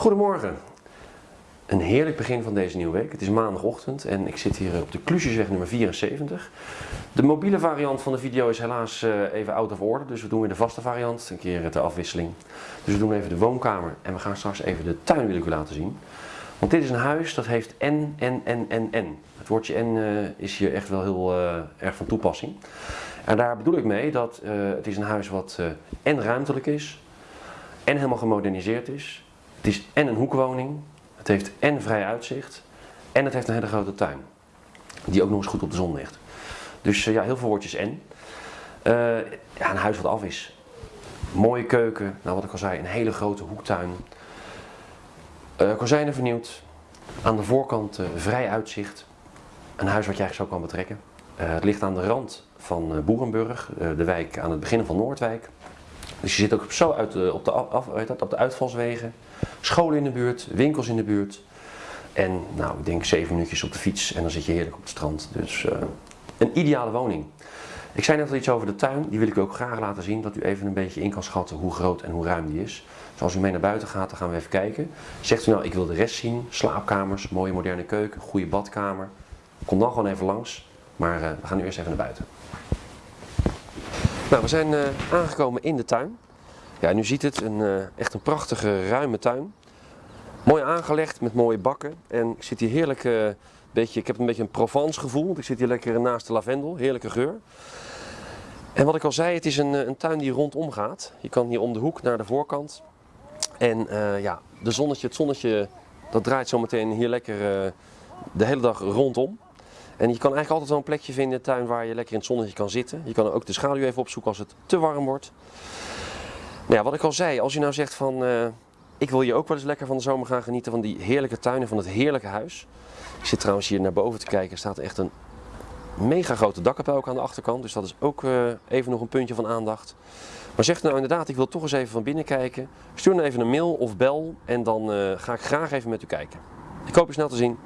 Goedemorgen. Een heerlijk begin van deze nieuwe week. Het is maandagochtend en ik zit hier op de Klusjesweg nummer 74. De mobiele variant van de video is helaas eh, even out of order, dus we doen weer de vaste variant, een keer de afwisseling. Dus we doen even de woonkamer en we gaan straks even de tuin wil ik u laten zien. Want dit is een huis dat heeft N, N, N, N, N. Het woordje N uh, is hier echt wel heel uh, erg van toepassing. En daar bedoel ik mee dat het is een huis wat en ruimtelijk is, en helemaal gemoderniseerd is. Het is en een hoekwoning, het heeft en vrij uitzicht en het heeft een hele grote tuin. Die ook nog eens goed op de zon ligt. Dus ja, heel veel woordjes en. ja, een huis wat af is. Mooie keuken, nou wat ik al zei, een hele grote hoektuin. Uh, kozijnen vernieuwd. Aan de voorkant vrij uitzicht. Een huis wat je eigenlijk zo kan betrekken. Het ligt aan de rand van Boerenburg, de wijk aan het begin van Noordwijk. Dus je zit ook zo uit op, de af, dat, op de uitvalswegen. Scholen in de buurt, winkels in de buurt. En nou, ik denk zeven minuutjes op de fiets en dan zit je heerlijk op het strand. Dus een ideale woning. Ik zei net al iets over de tuin, die wil ik u ook graag laten zien, dat u even een beetje in kan schatten hoe groot en hoe ruim die is. Dus als u mee naar buiten gaat, dan gaan we even kijken. Zegt u nou, ik wil de rest zien, slaapkamers, mooie moderne keuken, goede badkamer. Kom dan gewoon even langs, maar uh, we gaan nu eerst even naar buiten. Nou, we zijn uh, aangekomen in de tuin. Ja, nu ziet het, een, uh, echt een prachtige ruime tuin. Mooi aangelegd met mooie bakken en ik zit hier heerlijk beetje, ik heb een beetje een Provence gevoel, ik zit hier lekker naast de lavendel, heerlijke geur. En wat ik al zei, het is een, een tuin die rondom gaat. Je kan hier om de hoek naar de voorkant. En ja, de zonnetje, het zonnetje dat draait zometeen hier lekker de hele dag rondom. En je kan eigenlijk altijd wel een plekje vinden in de tuin waar je lekker in het zonnetje kan zitten. Je kan ook de schaduw even opzoeken als het te warm wordt. Nou ja, wat ik al zei, als je nou zegt van uh, ik wil hier ook wel eens lekker van de zomer gaan genieten van die heerlijke tuinen, van het heerlijke huis. Ik zit trouwens hier naar boven te kijken, er staat echt een mega grote dakkapel ook aan de achterkant. Dus dat is ook uh, even nog een puntje van aandacht. Maar zeg nou inderdaad, ik wil toch eens even van binnen kijken. Stuur dan even een mail of bel en dan uh, ga ik graag even met u kijken. Ik hoop u snel te zien.